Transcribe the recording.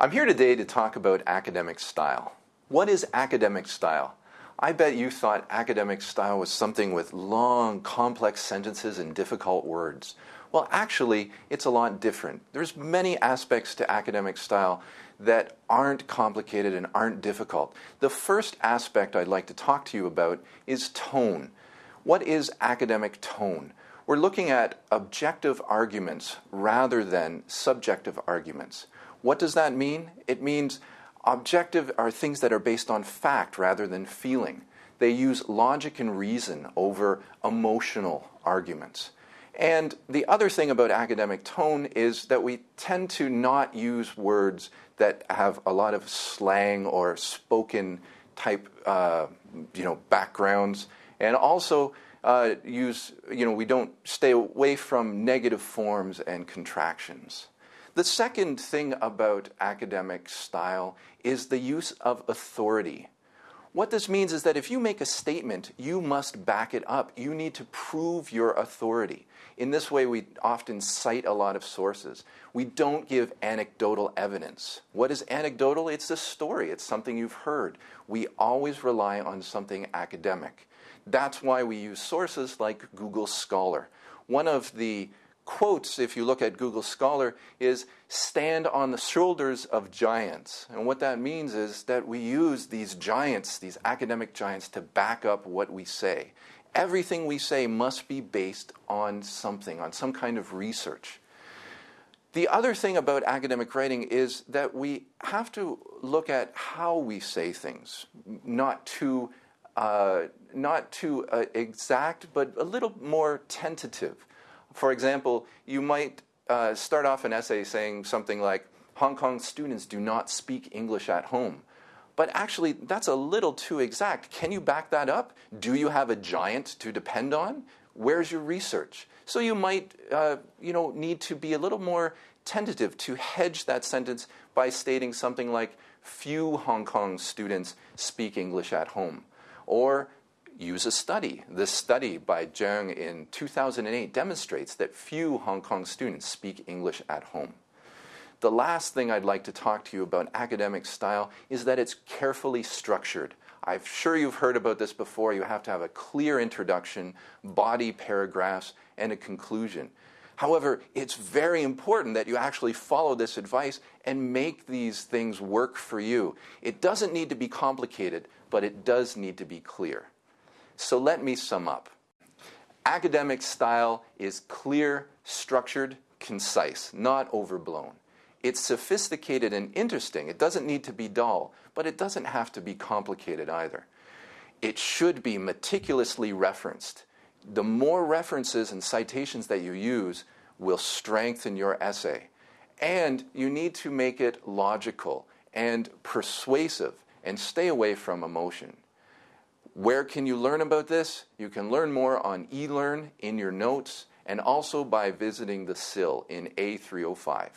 I'm here today to talk about academic style. What is academic style? I bet you thought academic style was something with long, complex sentences and difficult words. Well, actually, it's a lot different. There's many aspects to academic style that aren't complicated and aren't difficult. The first aspect I'd like to talk to you about is tone. What is academic tone? We're looking at objective arguments rather than subjective arguments. What does that mean? It means objective are things that are based on fact rather than feeling. They use logic and reason over emotional arguments. And the other thing about academic tone is that we tend to not use words that have a lot of slang or spoken type uh, you know, backgrounds. And also uh, use, you know, we don't stay away from negative forms and contractions. The second thing about academic style is the use of authority. What this means is that if you make a statement, you must back it up. You need to prove your authority. In this way, we often cite a lot of sources. We don't give anecdotal evidence. What is anecdotal? It's a story, it's something you've heard. We always rely on something academic. That's why we use sources like Google Scholar. One of the quotes, if you look at Google Scholar, is stand on the shoulders of giants. And what that means is that we use these giants, these academic giants, to back up what we say. Everything we say must be based on something, on some kind of research. The other thing about academic writing is that we have to look at how we say things, not too, uh, not too uh, exact, but a little more tentative. For example, you might uh, start off an essay saying something like, Hong Kong students do not speak English at home. But actually, that's a little too exact. Can you back that up? Do you have a giant to depend on? Where's your research? So you might uh, you know, need to be a little more tentative to hedge that sentence by stating something like, few Hong Kong students speak English at home. Or use a study. This study by Zheng in 2008 demonstrates that few Hong Kong students speak English at home. The last thing I'd like to talk to you about academic style is that it's carefully structured. I'm sure you've heard about this before. You have to have a clear introduction, body paragraphs, and a conclusion. However, it's very important that you actually follow this advice and make these things work for you. It doesn't need to be complicated, but it does need to be clear. So let me sum up. Academic style is clear, structured, concise, not overblown. It's sophisticated and interesting. It doesn't need to be dull, but it doesn't have to be complicated either. It should be meticulously referenced. The more references and citations that you use will strengthen your essay. And you need to make it logical and persuasive and stay away from emotion. Where can you learn about this? You can learn more on eLearn in your notes and also by visiting the SIL in A305.